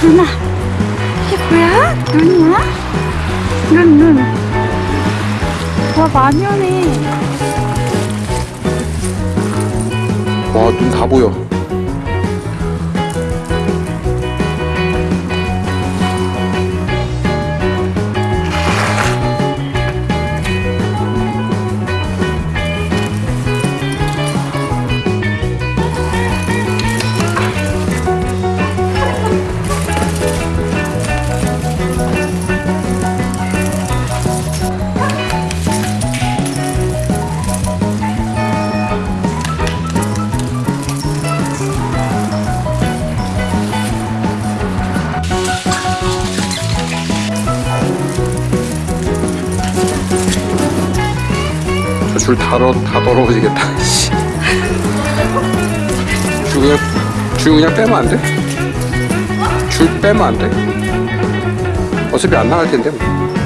누나 이게 뭐야? 눈이야? 눈 눈. 와 많이 오네. 와 눈 다 보여 저줄 다, 더러워지겠다 씨. 줄 그냥, 줄 그냥 빼면 안 돼? 줄 빼면 안 돼? 어차피 안 나갈 텐데 뭐.